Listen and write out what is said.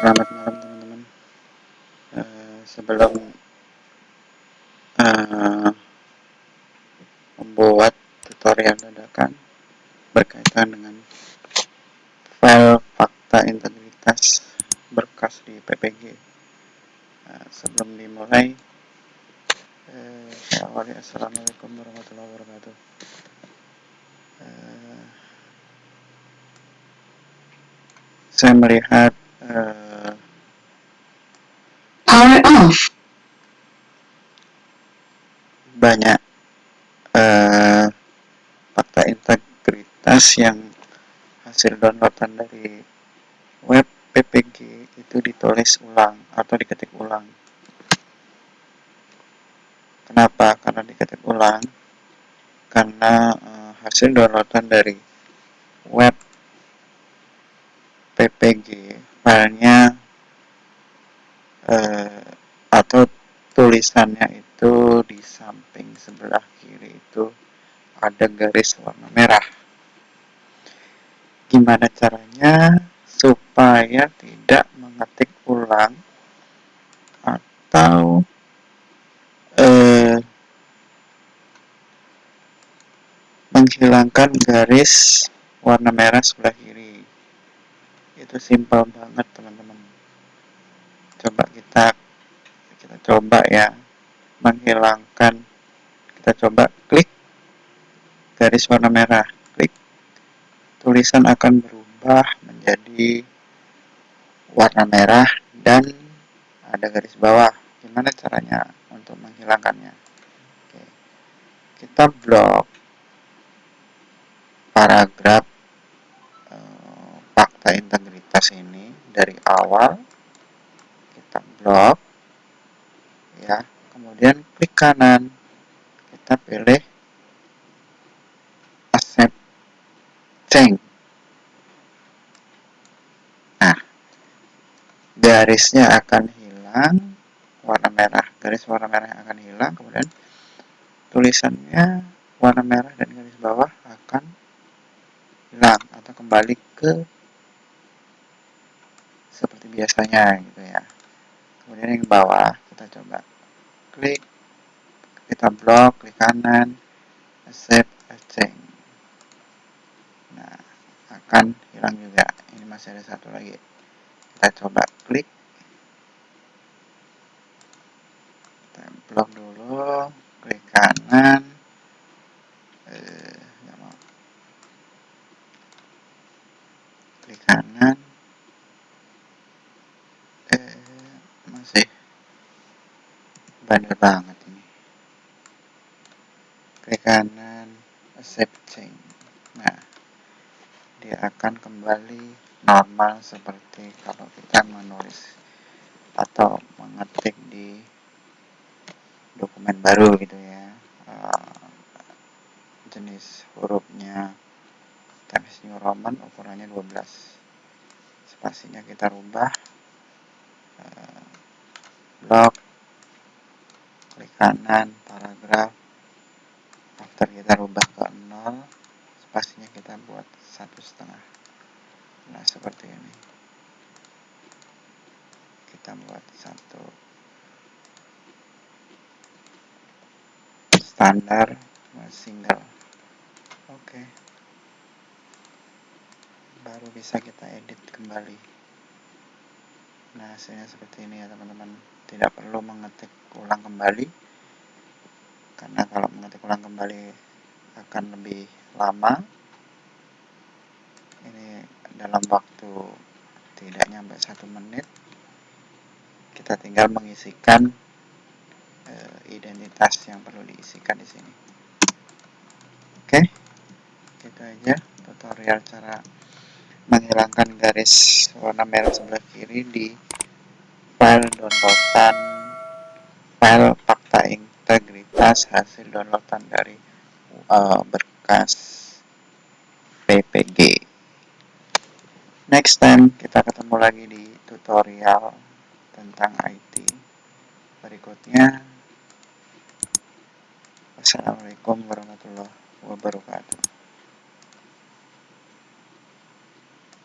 Selamat malam teman-teman. Uh, sebelum uh, membuat tutorial dadakan berkaitan dengan file fakta integritas berkas di PPG. Uh, sebelum dimulai, uh, saya awali Assalamualaikum warahmatullahi wabarakatuh. Uh, saya melihat banyak uh, fakta integritas yang hasil downloadan dari web PPG itu ditulis ulang atau diketik ulang kenapa? karena diketik ulang karena uh, hasil downloadan dari web PPG filenya eh, atau tulisannya itu di samping sebelah kiri itu ada garis warna merah. Gimana caranya supaya tidak mengetik ulang atau eh, menghilangkan garis warna merah sebelah kiri? Itu simpel banget teman-teman. Coba kita coba ya menghilangkan. Kita coba klik. Garis warna merah klik. Tulisan akan berubah menjadi warna merah dan ada garis bawah. Gimana caranya untuk menghilangkannya? Oke. kita blok paragraf eh, fakta integritas tas ini dari awal. Kita blok ya. Kemudian klik kanan. Kita pilih accept change nah garisnya akan hilang. Warna merah. Garis warna merah akan hilang. Kemudian tulisannya warna merah dan garis bawah akan hilang atau kembali ke seperti biasanya gitu ya. Kemudian yang bawah kita coba klik kita blok klik kanan save change nah akan hilang juga. Ini masih ada satu lagi. Kita coba klik. Kita blok dulu klik kanan. Eh, klik kanan bandel banget ini. Klik kanan accept change nah dia akan kembali normal seperti kalau kita menulis atau mengetik di dokumen baru gitu ya. Uh, jenis hurufnya Times New Roman ukurannya 12 spasinya kita rubah. Uh, blok kanan paragraf after kita rubah ke 0 spasinya kita buat satu setengah. Nah seperti ini. Kita buat satu. Standar single. Oke. Baru bisa kita edit kembali. Nah hasilnya seperti ini ya teman-teman. Tidak perlu mengetik ulang kembali karena kalau mengetik ulang kembali akan lebih lama. Ini dalam waktu tidak nyampe satu menit kita tinggal mengisikan e, identitas yang perlu diisikan di sini. Oke itu aja tutorial cara menghilangkan garis warna merah sebelah kiri di file downloadan file integritas hasil downloadan dari uh, berkas PPG next time kita ketemu lagi di tutorial tentang IT berikutnya Assalamualaikum warahmatullahi wabarakatuh